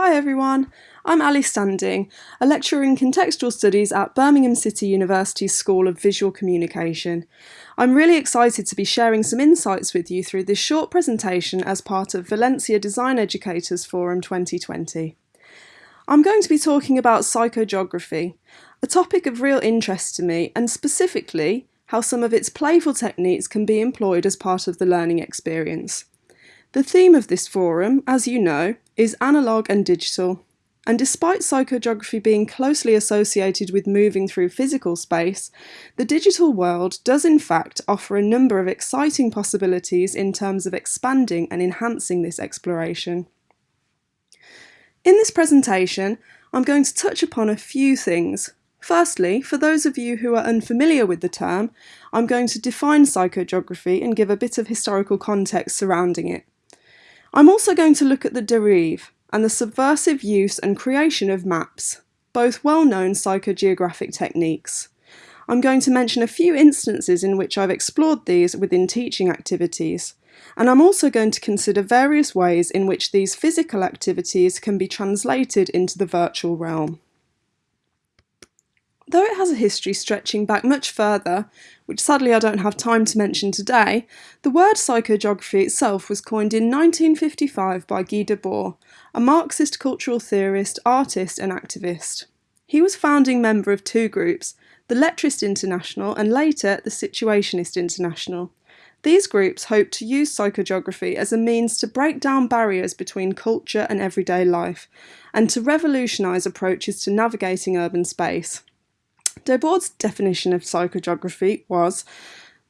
Hi everyone, I'm Ali Standing, a lecturer in contextual studies at Birmingham City University's School of Visual Communication. I'm really excited to be sharing some insights with you through this short presentation as part of Valencia Design Educators Forum 2020. I'm going to be talking about psychogeography, a topic of real interest to me and specifically how some of its playful techniques can be employed as part of the learning experience. The theme of this forum, as you know, is analogue and digital, and despite psychogeography being closely associated with moving through physical space, the digital world does in fact offer a number of exciting possibilities in terms of expanding and enhancing this exploration. In this presentation, I'm going to touch upon a few things. Firstly, for those of you who are unfamiliar with the term, I'm going to define psychogeography and give a bit of historical context surrounding it. I'm also going to look at the derive and the subversive use and creation of maps, both well-known psychogeographic techniques. I'm going to mention a few instances in which I've explored these within teaching activities, and I'm also going to consider various ways in which these physical activities can be translated into the virtual realm. Though it has a history stretching back much further, which sadly I don't have time to mention today, the word psychogeography itself was coined in 1955 by Guy Debord, a Marxist cultural theorist, artist and activist. He was founding member of two groups, the Lettrist International and later the Situationist International. These groups hoped to use psychogeography as a means to break down barriers between culture and everyday life, and to revolutionise approaches to navigating urban space. Debord's definition of psychogeography was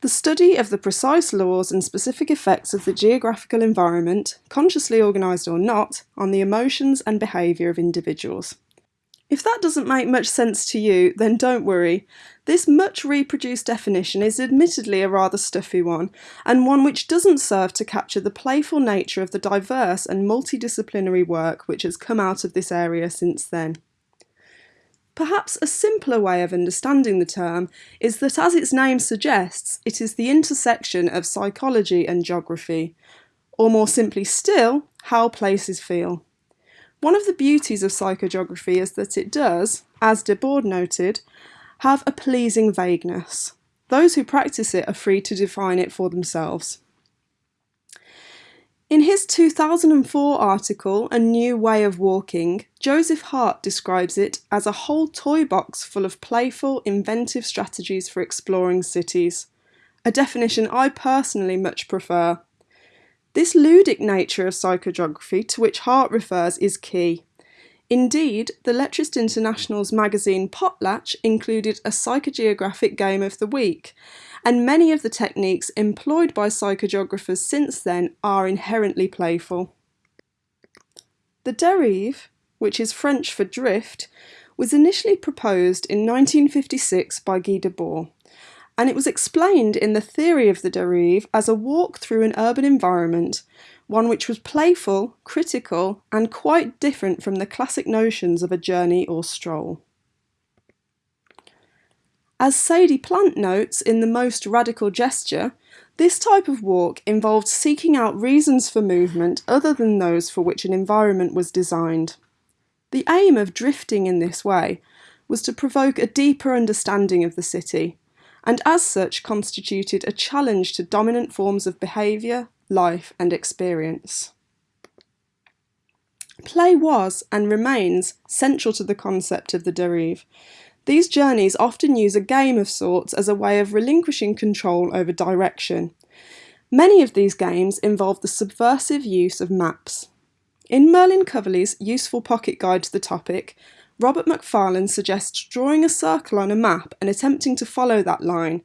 the study of the precise laws and specific effects of the geographical environment, consciously organised or not, on the emotions and behaviour of individuals. If that doesn't make much sense to you, then don't worry. This much reproduced definition is admittedly a rather stuffy one, and one which doesn't serve to capture the playful nature of the diverse and multidisciplinary work which has come out of this area since then. Perhaps a simpler way of understanding the term is that, as its name suggests, it is the intersection of psychology and geography, or more simply still, how places feel. One of the beauties of psychogeography is that it does, as De Debord noted, have a pleasing vagueness. Those who practice it are free to define it for themselves. In his 2004 article, A New Way of Walking, Joseph Hart describes it as a whole toy box full of playful, inventive strategies for exploring cities, a definition I personally much prefer. This ludic nature of psychogeography to which Hart refers is key. Indeed, the Lettrist International's magazine Potlatch included a psychogeographic game of the week, and many of the techniques employed by psychogeographers since then are inherently playful. The derive, which is French for drift, was initially proposed in 1956 by Guy Debord, and it was explained in the theory of the derive as a walk through an urban environment, one which was playful, critical, and quite different from the classic notions of a journey or stroll. As Sadie Plant notes in The Most Radical Gesture, this type of walk involved seeking out reasons for movement other than those for which an environment was designed. The aim of drifting in this way was to provoke a deeper understanding of the city, and as such constituted a challenge to dominant forms of behaviour, life and experience. Play was, and remains, central to the concept of the derive, these journeys often use a game of sorts as a way of relinquishing control over direction. Many of these games involve the subversive use of maps. In Merlin Coverley's useful pocket guide to the topic, Robert Macfarlane suggests drawing a circle on a map and attempting to follow that line,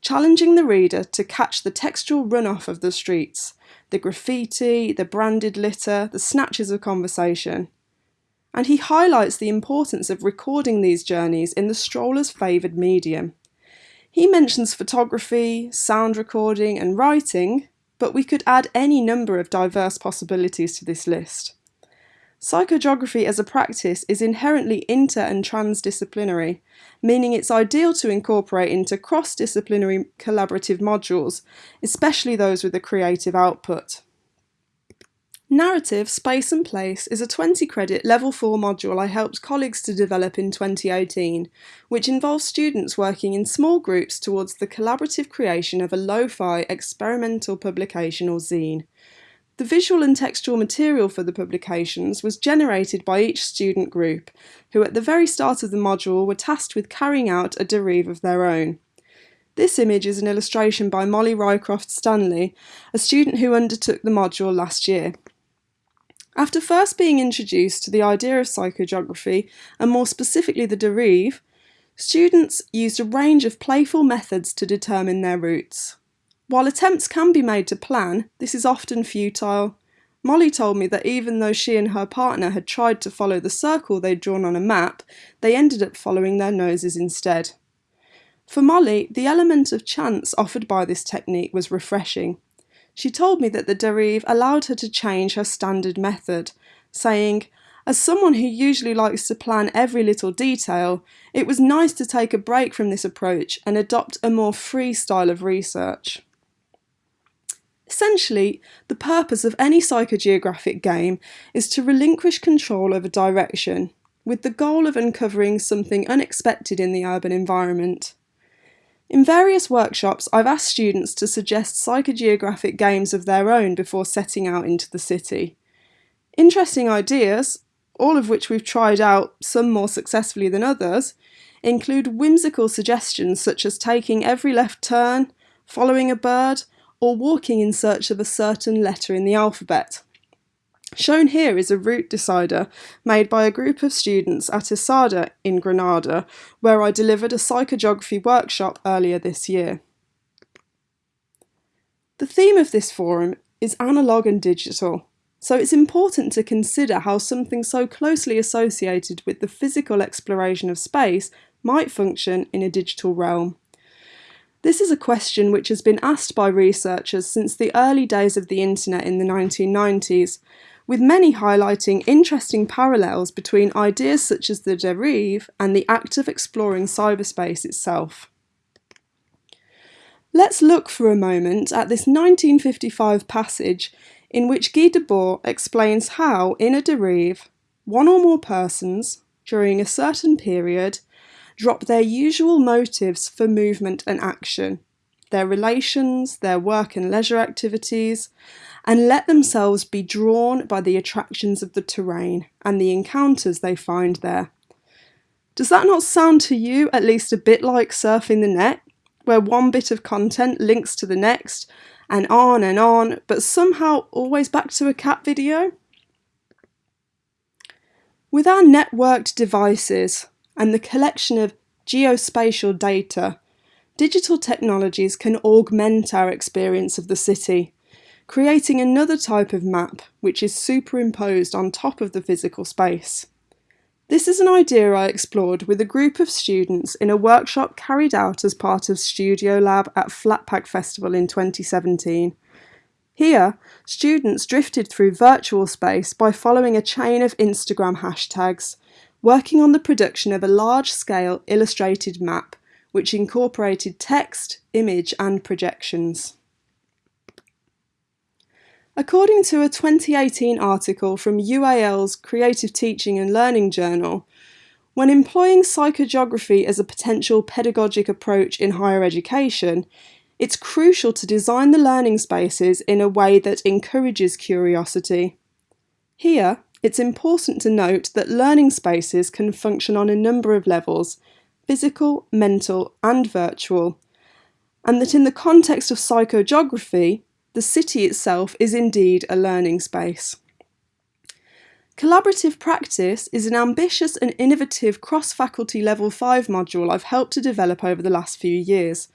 challenging the reader to catch the textual runoff of the streets, the graffiti, the branded litter, the snatches of conversation and he highlights the importance of recording these journeys in the stroller's favoured medium. He mentions photography, sound recording and writing, but we could add any number of diverse possibilities to this list. Psychogeography as a practice is inherently inter and transdisciplinary, meaning it's ideal to incorporate into cross-disciplinary collaborative modules, especially those with a creative output. Narrative, Space and Place is a 20 credit Level 4 module I helped colleagues to develop in 2018, which involves students working in small groups towards the collaborative creation of a lo-fi experimental publication or zine. The visual and textual material for the publications was generated by each student group, who at the very start of the module were tasked with carrying out a derive of their own. This image is an illustration by Molly Rycroft Stanley, a student who undertook the module last year. After first being introduced to the idea of psychogeography, and more specifically the derive, students used a range of playful methods to determine their routes. While attempts can be made to plan, this is often futile. Molly told me that even though she and her partner had tried to follow the circle they'd drawn on a map, they ended up following their noses instead. For Molly, the element of chance offered by this technique was refreshing. She told me that the derive allowed her to change her standard method, saying, as someone who usually likes to plan every little detail, it was nice to take a break from this approach and adopt a more free style of research. Essentially, the purpose of any psychogeographic game is to relinquish control over direction, with the goal of uncovering something unexpected in the urban environment. In various workshops, I've asked students to suggest psychogeographic games of their own before setting out into the city. Interesting ideas, all of which we've tried out, some more successfully than others, include whimsical suggestions such as taking every left turn, following a bird, or walking in search of a certain letter in the alphabet. Shown here is a route decider made by a group of students at ESADA in Granada, where I delivered a psychogeography workshop earlier this year. The theme of this forum is analogue and digital, so it's important to consider how something so closely associated with the physical exploration of space might function in a digital realm. This is a question which has been asked by researchers since the early days of the internet in the 1990s, with many highlighting interesting parallels between ideas such as the derive and the act of exploring cyberspace itself. Let's look for a moment at this 1955 passage in which Guy Debord explains how, in a derive, one or more persons, during a certain period, drop their usual motives for movement and action, their relations, their work and leisure activities, and let themselves be drawn by the attractions of the terrain and the encounters they find there. Does that not sound to you at least a bit like surfing the net, where one bit of content links to the next, and on and on, but somehow always back to a cat video? With our networked devices and the collection of geospatial data, digital technologies can augment our experience of the city creating another type of map which is superimposed on top of the physical space. This is an idea I explored with a group of students in a workshop carried out as part of Studio Lab at Flatpack Festival in 2017. Here, students drifted through virtual space by following a chain of Instagram hashtags, working on the production of a large-scale illustrated map which incorporated text, image and projections. According to a 2018 article from UAL's Creative Teaching and Learning Journal, when employing psychogeography as a potential pedagogic approach in higher education, it's crucial to design the learning spaces in a way that encourages curiosity. Here, it's important to note that learning spaces can function on a number of levels physical, mental, and virtual, and that in the context of psychogeography, the city itself is indeed a learning space. Collaborative Practice is an ambitious and innovative cross-faculty Level 5 module I've helped to develop over the last few years.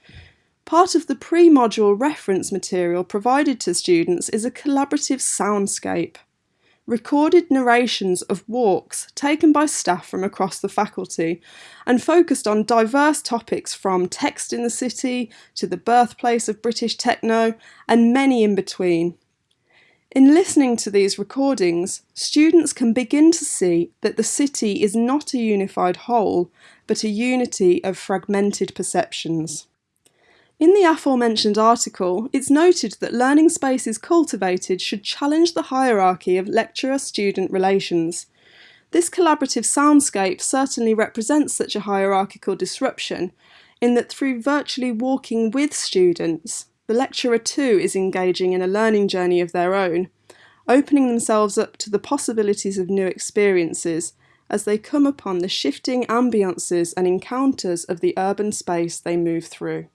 Part of the pre-module reference material provided to students is a collaborative soundscape recorded narrations of walks taken by staff from across the faculty and focused on diverse topics from text in the city to the birthplace of British techno and many in between. In listening to these recordings, students can begin to see that the city is not a unified whole, but a unity of fragmented perceptions. In the aforementioned article, it's noted that learning spaces cultivated should challenge the hierarchy of lecturer-student relations. This collaborative soundscape certainly represents such a hierarchical disruption, in that through virtually walking with students, the lecturer too is engaging in a learning journey of their own, opening themselves up to the possibilities of new experiences as they come upon the shifting ambiances and encounters of the urban space they move through.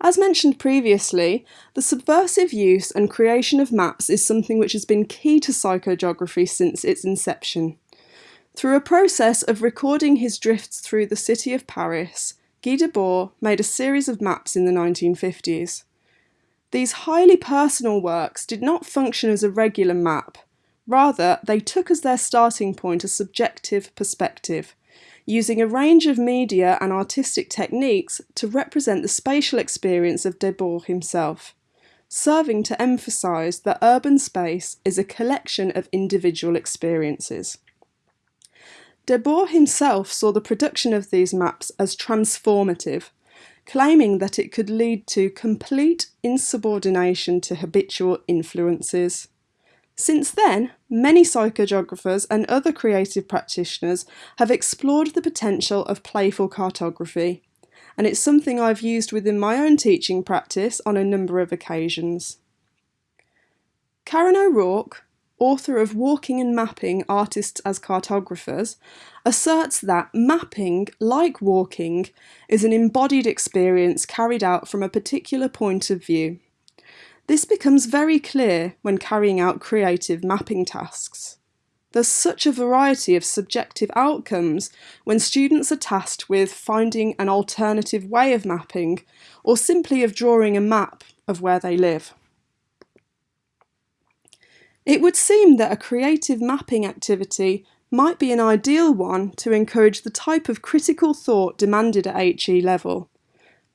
As mentioned previously, the subversive use and creation of maps is something which has been key to psychogeography since its inception. Through a process of recording his drifts through the city of Paris, Guy Debord made a series of maps in the 1950s. These highly personal works did not function as a regular map, rather they took as their starting point a subjective perspective, using a range of media and artistic techniques to represent the spatial experience of Debord himself, serving to emphasise that urban space is a collection of individual experiences. Debord himself saw the production of these maps as transformative, claiming that it could lead to complete insubordination to habitual influences. Since then, many psychogeographers and other creative practitioners have explored the potential of playful cartography, and it's something I've used within my own teaching practice on a number of occasions. Karen O'Rourke, author of Walking and Mapping Artists as Cartographers, asserts that mapping, like walking, is an embodied experience carried out from a particular point of view. This becomes very clear when carrying out creative mapping tasks. There's such a variety of subjective outcomes when students are tasked with finding an alternative way of mapping or simply of drawing a map of where they live. It would seem that a creative mapping activity might be an ideal one to encourage the type of critical thought demanded at HE level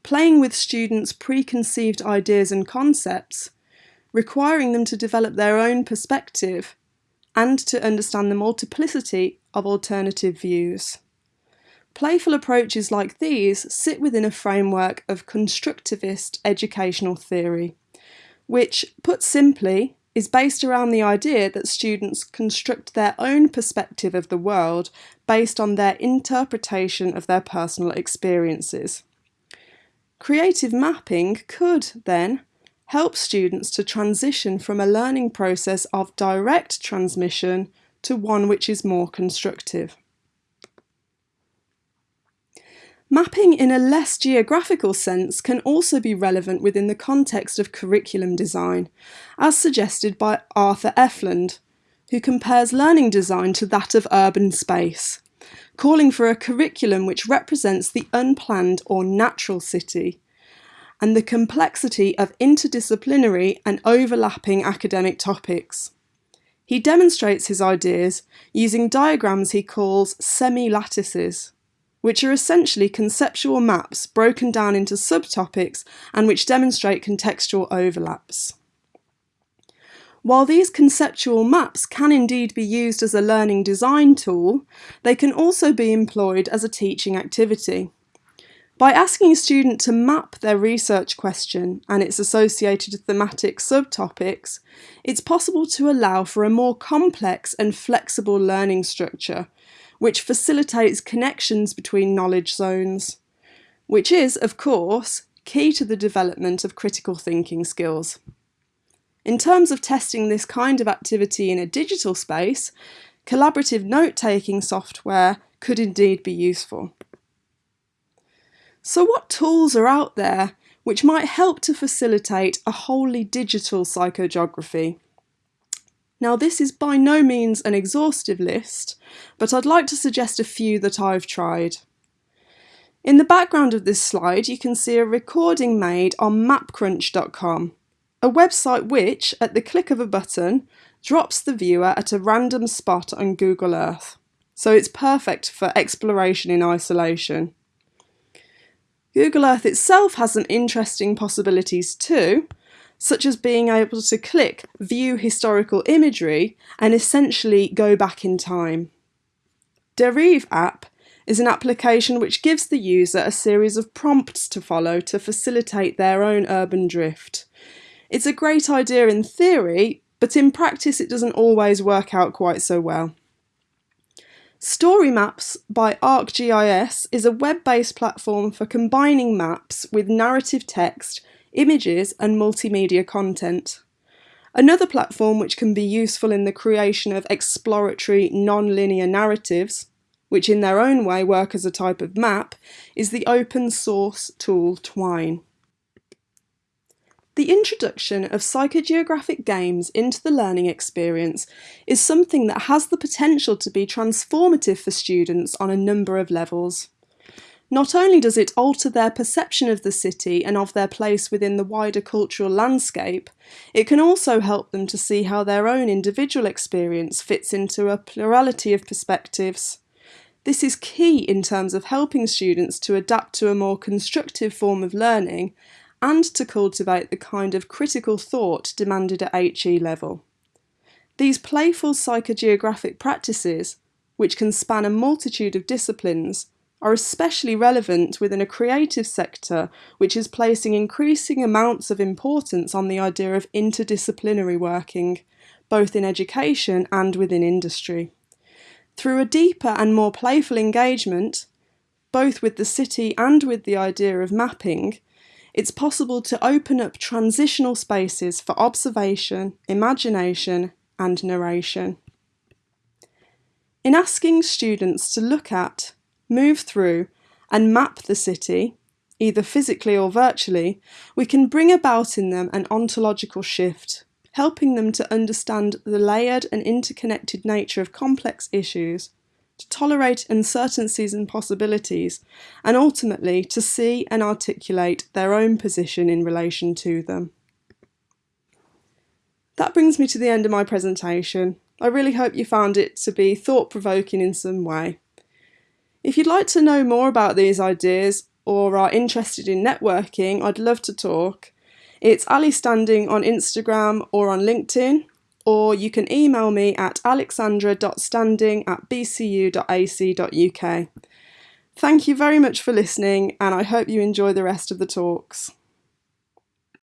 playing with students' preconceived ideas and concepts, requiring them to develop their own perspective and to understand the multiplicity of alternative views. Playful approaches like these sit within a framework of constructivist educational theory, which, put simply, is based around the idea that students construct their own perspective of the world based on their interpretation of their personal experiences. Creative mapping could, then, help students to transition from a learning process of direct transmission to one which is more constructive. Mapping in a less geographical sense can also be relevant within the context of curriculum design, as suggested by Arthur Efland, who compares learning design to that of urban space calling for a curriculum which represents the unplanned or natural city, and the complexity of interdisciplinary and overlapping academic topics. He demonstrates his ideas using diagrams he calls semi-lattices, which are essentially conceptual maps broken down into subtopics and which demonstrate contextual overlaps. While these conceptual maps can indeed be used as a learning design tool, they can also be employed as a teaching activity. By asking a student to map their research question and its associated thematic subtopics, it's possible to allow for a more complex and flexible learning structure, which facilitates connections between knowledge zones, which is, of course, key to the development of critical thinking skills. In terms of testing this kind of activity in a digital space, collaborative note-taking software could indeed be useful. So what tools are out there which might help to facilitate a wholly digital psychogeography? Now this is by no means an exhaustive list, but I'd like to suggest a few that I've tried. In the background of this slide you can see a recording made on mapcrunch.com a website which, at the click of a button, drops the viewer at a random spot on Google Earth, so it's perfect for exploration in isolation. Google Earth itself has some interesting possibilities too, such as being able to click View Historical Imagery and essentially go back in time. Derive app is an application which gives the user a series of prompts to follow to facilitate their own urban drift. It's a great idea in theory, but in practice it doesn't always work out quite so well. Story Maps by ArcGIS is a web-based platform for combining maps with narrative text, images and multimedia content. Another platform which can be useful in the creation of exploratory non-linear narratives, which in their own way work as a type of map, is the open source tool Twine. The introduction of psychogeographic games into the learning experience is something that has the potential to be transformative for students on a number of levels. Not only does it alter their perception of the city and of their place within the wider cultural landscape, it can also help them to see how their own individual experience fits into a plurality of perspectives. This is key in terms of helping students to adapt to a more constructive form of learning and to cultivate the kind of critical thought demanded at HE level. These playful psychogeographic practices, which can span a multitude of disciplines, are especially relevant within a creative sector which is placing increasing amounts of importance on the idea of interdisciplinary working, both in education and within industry. Through a deeper and more playful engagement, both with the city and with the idea of mapping, it's possible to open up transitional spaces for observation, imagination and narration. In asking students to look at, move through, and map the city, either physically or virtually, we can bring about in them an ontological shift, helping them to understand the layered and interconnected nature of complex issues, to tolerate uncertainties and possibilities, and ultimately to see and articulate their own position in relation to them. That brings me to the end of my presentation. I really hope you found it to be thought-provoking in some way. If you'd like to know more about these ideas or are interested in networking, I'd love to talk. It's Ali Standing on Instagram or on LinkedIn, or you can email me at alexandra.standing at bcu.ac.uk. Thank you very much for listening, and I hope you enjoy the rest of the talks.